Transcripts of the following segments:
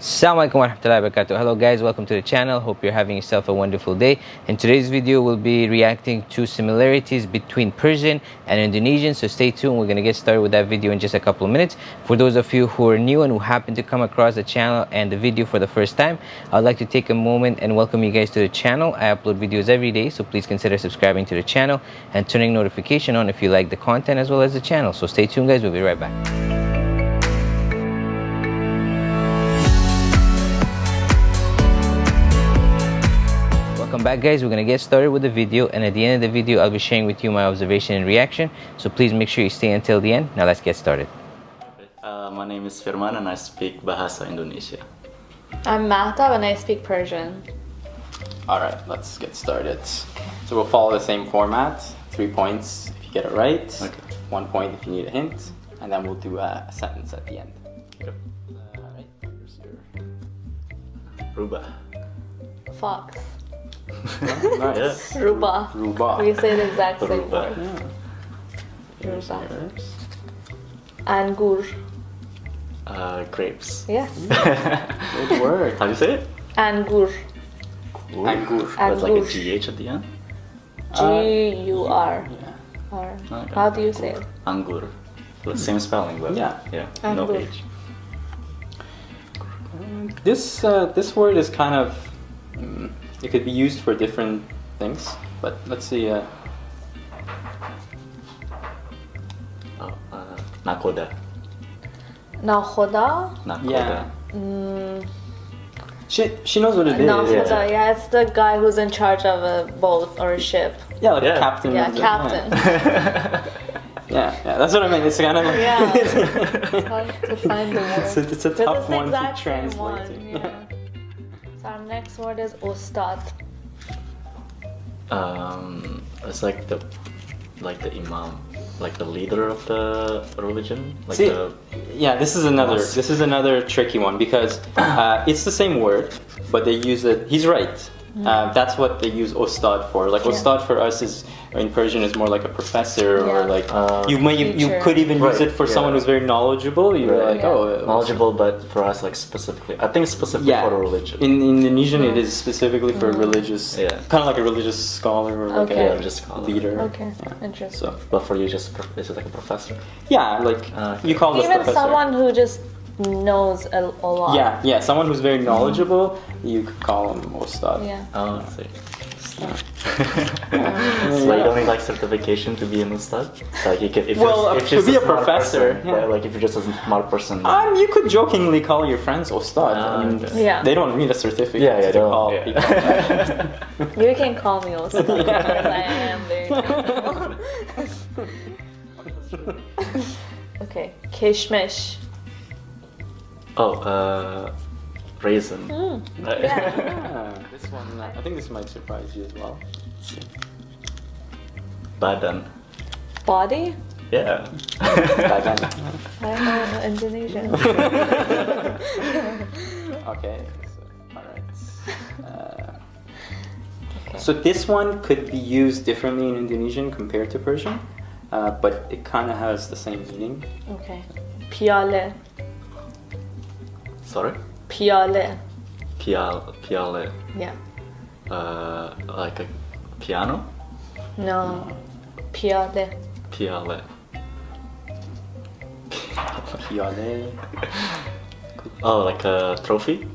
Assalamualaikum warahmatullahi wabarakatuh. Hello guys, welcome to the channel. Hope you're having yourself a wonderful day. In today's video, we'll be reacting to similarities between Persian and Indonesian. So stay tuned. We're gonna get started with that video in just a couple of minutes. For those of you who are new and who happen to come across the channel and the video for the first time, I'd like to take a moment and welcome you guys to the channel. I upload videos every day, so please consider subscribing to the channel and turning notification on if you like the content as well as the channel. So stay tuned guys, we'll be right back. Welcome back guys, we're gonna get started with the video and at the end of the video I'll be sharing with you my observation and reaction. So please make sure you stay until the end. Now let's get started. Uh, my name is Firman and I speak Bahasa Indonesia. I'm Mahtab and I speak Persian. All right, let's get started. So we'll follow the same format. Three points if you get it right. Okay. One point if you need a hint, and then we'll do a, a sentence at the end. Okay. All right. Here's your. Rubah. Fox. Nice. Ruba. Ruba. We say the exact same Ruba. word. Yeah. Here's Ruba. yours. Angur. Uh, grapes. Yes. Good word. How do you say it? Angur. Angur. With like a GH at the end? G U R. Yeah. R. Okay. How do you say it? Angur. The same spelling, but Yeah. yeah, no Angur. H. This uh, this word is kind of mm, it could be used for different things, but let's see. Uh, Oh, uh, nakoda. Nakhoda. Nakoda. yeah. Mm, She she knows what it is. Nakhoda. Yeah, it's the guy who's in charge of a boat or a ship. Yeah, like Yeah. captain. Yeah, captain. Yeah, yeah, that's what I mean. It's kind of like Yeah. It's hard to find the word. It's a, it's a tough it's one to translate. one, yeah. So our next word is ustad. Um, it's like the, like the imam, like the leader of the religion. Like See, the, yeah, this is another Mosque. this is another tricky one because uh, it's the same word, but they use it. He's right. Uh, that's what they use ostad for. Like Mm. Yeah. ostad for us is in Persian is more like a professor or like Uh, you may you, you could even use it for yeah. someone who's very knowledgeable. You're Right. like Yeah. oh uh, knowledgeable, but for us, like specifically, I think specifically Yeah, for the religion. in Indonesian it is specifically for a religious, Yeah. kind of like a religious scholar or like Okay. a religious scholar. leader. Okay, Yeah. interesting. So but for you, just prof- is it like a professor? yeah, like okay. you call this Even professor. someone who just knows a, a lot. Yeah, yeah, someone who's very knowledgeable, you could call him Ostad. Yeah. Oh, I see. So, so you don't need like certification to be an ustad? Like you can, if Well, you're, if to you're be a professor, person, yeah. like if you're just a smart person. Um, you could jokingly call your friends Ostad. Ah, I mean, okay. Yeah. they don't need a certificate yeah, yeah, to they don't- call yeah. people. you can call me also because I am very. Okay, kishmish. oh, uh, raisin. Mm, Right. yeah. Yeah, this one, uh, I think this might surprise you as well. Badan. Body? Yeah. Badan. I don't know Indonesian. okay, so, alright. Uh, So this one could be used differently in Indonesian compared to Persian, uh, but it kind of has the same meaning. Okay. Piale. Sorry. Piale. Pial, piale. Yeah. Uh, like a piano. No. Piale. Piale. Piale. Oh, like a trophy.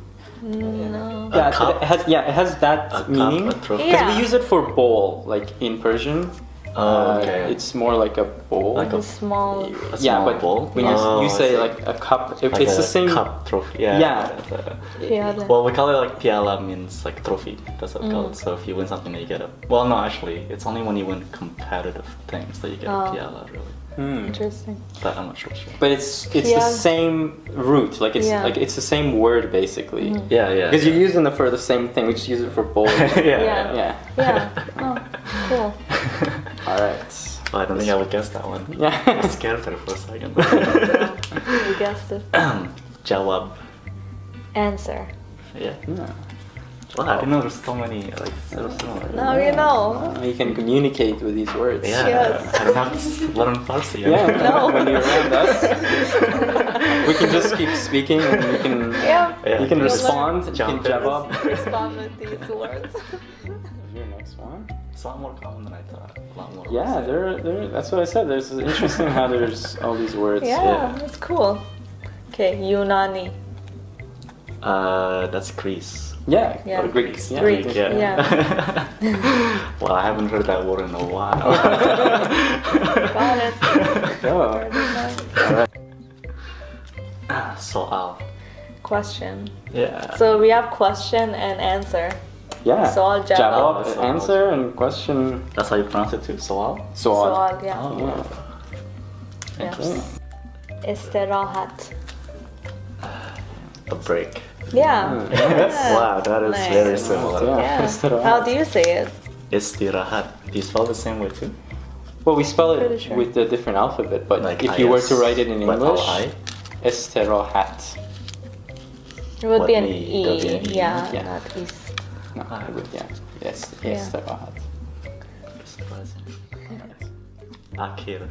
No. A Yeah, cup? it has yeah, it has that A meaning. Because Yeah. we use it for bowl, like in Persian. Oh, Uh, okay. It's more like a bowl. Like A small. A yeah, small but bowl? when you, Oh, you I say like a cup, it, like it's a the same. cup trophy. Yeah. Yeah. it's a- Piale. Well, we call it like piala means like trophy. That's what we Mm. call it. So if you win something, then you get a. Well, no, actually, it's only when you win competitive things that you get Oh. a piala, really. Hmm. Interesting. But I'm not sure. sure. But it's it's the same root. Like it's Yeah. like it's the same word basically. Yeah, yeah. Because you're using it for the same thing. We just use it for bowl. yeah, Yeah. yeah. yeah. Yeah. Oh, cool. All right. Well, I don't think I would guess that one. I Yeah. was scared there for a second. You guessed it. Jawab. Answer. Yeah. Yeah. Well, I didn't know there's so many like so similar. Now you know. Uh, you can communicate with these words. Yeah. Yes. I don't have to learn Farsi. Yeah. No. when you're around us. we can just keep speaking and you can Yeah. Yeah, you can just respond. You can in. jawab. Respond with these words. Your next one. It's a lot more common than I thought. Uh, a lot more. Yeah, there, there. That's what I said. There's it's interesting how there's all these words. Yeah, Yeah. that's cool. Okay, Yunani. Uh, that's Greece. Yeah. Yeah. or Greeks. Yeah. Greek, Yeah. yeah. well, I haven't heard that word in a while. Got it. Oh. All right. Soal. Question. Yeah. So we have question and answer. Yeah. Soal, jawab. Jawab, Soal. answer, and question. That's how you pronounce it too. Soal. Soal. Soal, yeah. Oh. Yeah. Interesting. Istirahat. A break. Yeah. Yes. Wow, that is Nice. very similar. Yeah. Yeah. Istirahat. How do you say it? Istirahat. Do you spell the same way too? Well, we spell it sure. with a different alphabet, but Like if you were to write it in like English, I? Esterahat. It would What, be an E? Be an E, Yeah, yeah. not is. No, Ah. it would, yeah. Yes, Yeah. Esterahat. Akhir.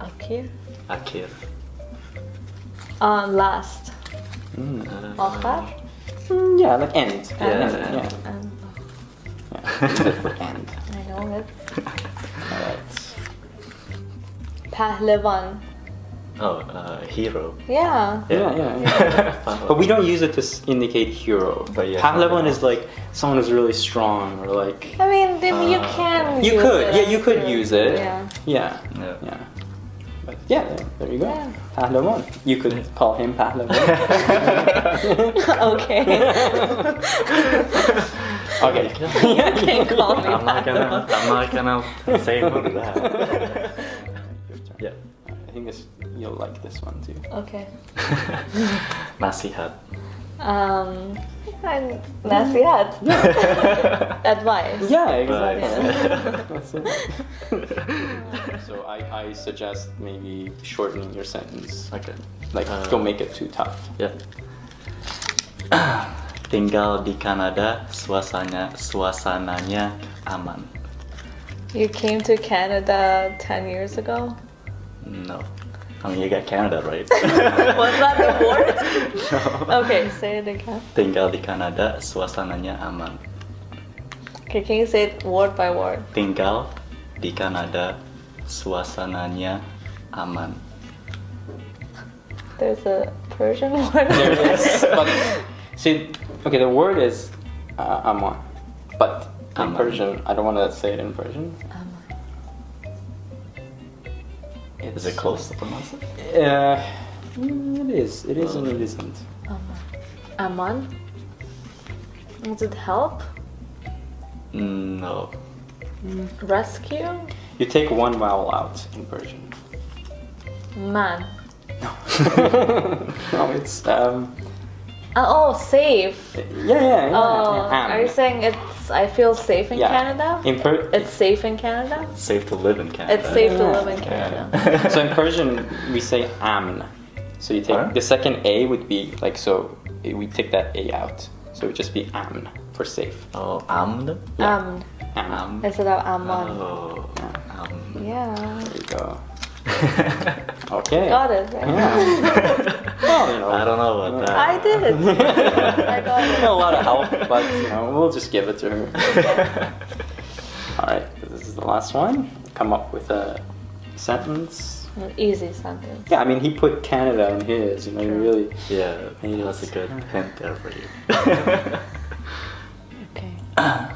Okay. Akhir. Uh, last. Mm. Uh, Akhar. Mm, yeah, like end. Yeah, end, yeah. yeah. Um, yeah. Use it for end. I know it. Alright. Pahlevan. Oh, uh, hero. Yeah. Yeah, yeah, yeah. But we don't use it to indicate hero. But yeah, Pahlevan Pahlevan. is like someone who's really strong or like. I mean, then you Uh, can. You use could, it yeah, you could the- use it. Yeah. Yeah, Yeah. yeah. But yeah, there, there you go. Yeah. Pahlevan. You could call him Pahlevan. okay. okay. you can call me I'm not gonna. I'm not gonna say no to that. yeah. I think this you'll like this one too. Okay. Nasihat. Um, and nasihat. Advice. Yeah, exactly. Right. That's it. so I, I suggest maybe shortening your sentence. Okay. Like Uh, don't make it too tough. Ya. Tinggal di Kanada, suasana suasananya aman. You came to Canada 10 years ago? No. I mean, you got Canada, right? Was that the word? Okay, say it again. Tinggal di Kanada, suasananya aman. Okay, can you say it word by word? Tinggal di Kanada, suasananya aman. There's a Persian word. There it is. but see, okay, the word is uh, aman, but in Aman. Persian, I don't want to say it in Persian. Is it close to pronounce it? Uh, mm, it is. It is and it isn't. Aman? Does it help? No. Rescue? You take one vowel out in Persian. Man. no, no, it's um. Uh, oh, safe. Yeah, yeah, yeah. Oh, am. are you saying it's? I feel safe in Yeah. Canada. In per- It's safe in Canada. It's safe to live in Canada. It's safe to live in Canada. so in Persian we say amn. So you take Alright. the second a would be like so we take that a out. So it would just be amn for safe. Oh, amn? Yeah. Um, Amn. Instead of Amman. Oh, Yeah. Yeah. There you go. okay. Got it. Right? Yeah. well, I don't know about that. I did. I got it. A lot of help, but you know, we'll just give it to her. All right, this is the last one. Come up with a sentence. An easy sentence. Yeah, I mean, he put Canada in his, you know, True. really. Yeah, he that's a good hint there for you. okay.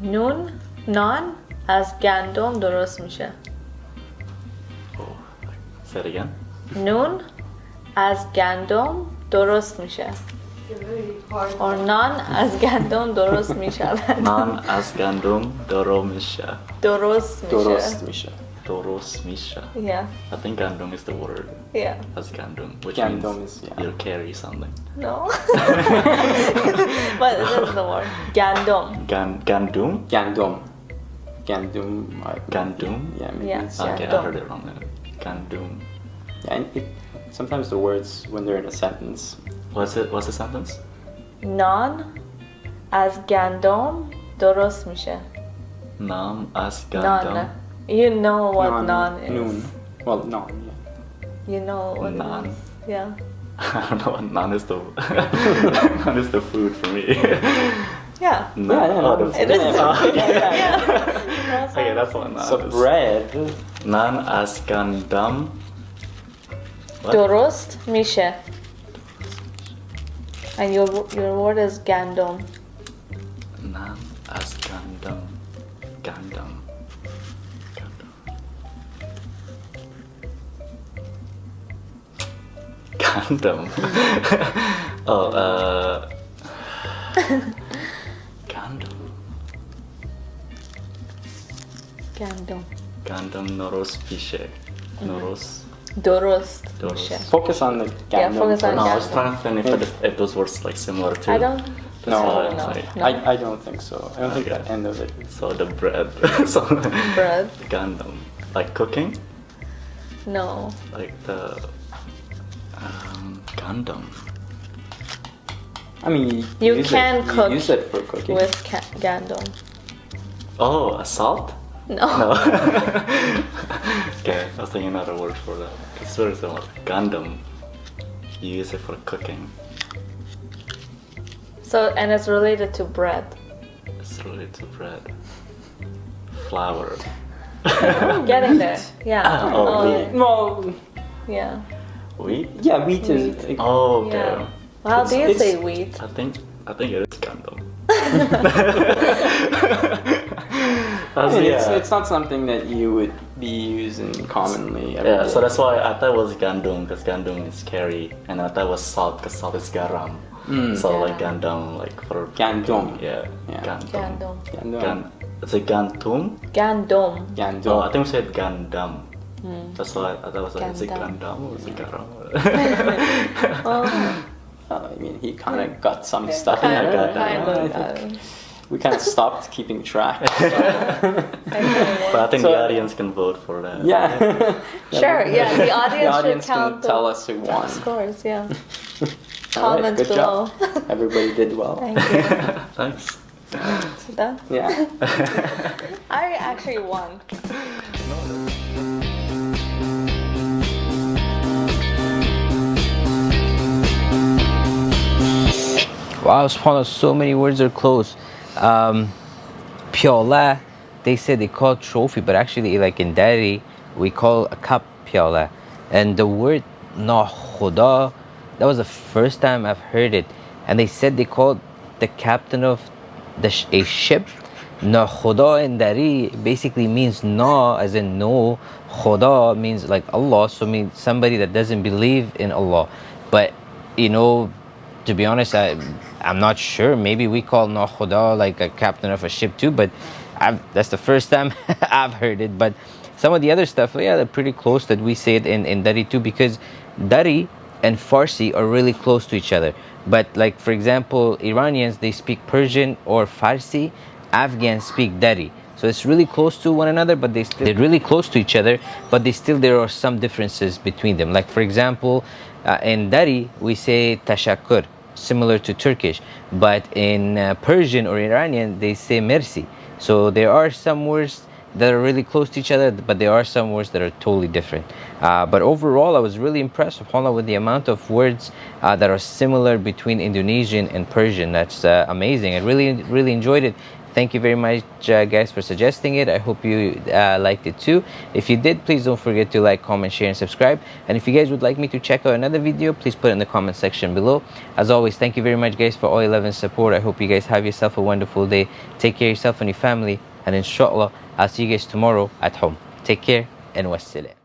Nun نان از گندم درست میشه oh, say it again. نون از گندم درست میشه or نان از گندم درست میشه Nan as gandum doromisha. درست میشه Dorost Misha. Doros misha. yeah I think gandum is the word. yeah As gandum, which Gandum means is, yeah. you carry something. no but this is the word گندم Gan gandum? Gandum. Gandum. I- Gandum? Yeah, maybe Yeah. it's. Okay, I Gandum. heard it wrong. then. Gandum. Yeah, and it, sometimes the words, when they're in a sentence, What's it? What's the sentence? نان از گندم درست میشه Nam as gandum. نان You know what Non- naan is. Noon. Well, non. Yeah. You know what Naan. naan. Yeah. I don't know. Naan is the naan is the food for me. Yeah. Naan. Yeah, yeah, oh, no, the It food. yeah. That's Okay, what- that's what naan So is. bread. Naan as gandam. What? Dorost Mishe. And your your word is gandom. Naan as gandam. Gandam. Gandam. Gandam. oh, uh. Gandom. Gandam noros pishe. Noros. Dorost Dorost. Mishe. Focus on the Yeah, focus on No, first. I was Gandam. trying to think if, it, if those words like similar to. I don't. No. I No. like- No. I, I don't think so. I don't think Okay. the end of it. So the bread. so Bread. Gundam. Like cooking? No. Like the um, Gundam. I mean, You use can it, cook You use it for cooking. With ca- gandom. Oh, a salt? No. No. okay, I was thinking another word for that. It's very similar. Gundam. You use it for cooking. So and it's related to bread. It's related to bread. Flour. I'm getting there. Yeah. Ah, oh, Oh, wheat. well, yeah. Wheat? yeah, wheat is. Wheat. Oh, okay. Yeah. How do you say wheat? I think I think it is Gundam. I mean, it's, yeah. it's not something that you would be using commonly. every Yeah, day. so that's why I thought it was Gandum because Gandum is scary, and I thought it was salt because salt is garam. Mm. So like Yeah. Gandum, like for Gandum. Yeah, Yeah. Gandum. Gandom. Gandum. Gan- it's a Gantum. Gandom. Gandum. Oh, I think we said Gandam. Hmm. That's why I thought it was like, is it Gandam. Gandam or is it garam? Oh, Uh, I mean, he kind of got some stuff. kind I of, got that. Kind I of. think uh, We kind of stopped keeping track. But I think So- the audience can vote for that. yeah. Sure, yeah, the audience the audience should count can the tell us who won. Scores, yeah. All right, Comment good below. job. Everybody did well. Thank you. Thanks. So done? Yeah. I actually won. Wow, subhanAllah, so many words are close. Um, piola, they said they call trophy, but actually, like in Dari, we call a cup piola. And the word nahuda, that was the first time I've heard it. And they said they called the captain of the sh- a ship nahuda in Dari basically means na, as in no. Khuda means like Allah, so means somebody that doesn't believe in Allah. But you know, to be honest, I, I'm not sure. Maybe we call Nahuda like a captain of a ship too, but I've, that's the first time I've heard it. But some of the other stuff, yeah, they're pretty close that we say it in, in Dari too, because Dari and Farsi are really close to each other. But like, for example, Iranians, they speak Persian or Farsi. Afghans speak Dari. So it's really close to one another, but they still, they're really close to each other, but they still, there are some differences between them. Like, for example, uh, in Dari, we say tashakkur, similar to Turkish, but in uh, Persian or Iranian, they say mercy. So there are some words that are really close to each other, but there are some words that are totally different. Uh, but overall, I was really impressed, subhanAllah, with the amount of words uh, that are similar between Indonesian and Persian. That's uh, amazing. I really, really enjoyed it. Thank you very much, uh, guys, for suggesting it. I hope you uh, liked it too. If you did, please don't forget to like, comment, share, and subscribe. And if you guys would like me to check out another video, please put it in the comment section below. As always, thank you very much, guys, for all your love and support. I hope you guys have yourself a wonderful day. Take care of yourself and your family. And inshallah, I'll see you guys tomorrow at home. Take care and wassalam.